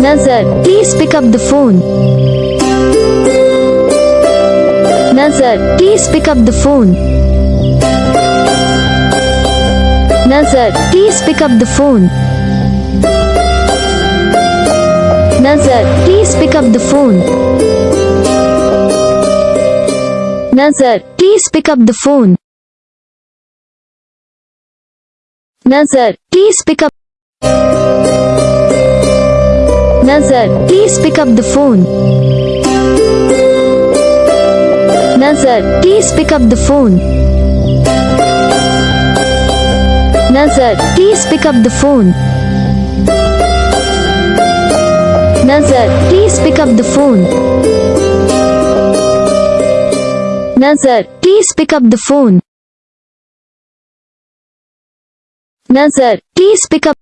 Nazar, please pick up the phone. Nazar, please pick up the phone. Nazar, please pick up the phone. Nazar, please pick up the phone. Nazar, please pick up the phone. Nazar, please pick up. Nazar, please pick up the phone. Nazar, please pick up the phone. Nazar, please pick up the phone. Nazar, please pick up the phone. Nazar, please pick up the phone. Nazar, please pick up.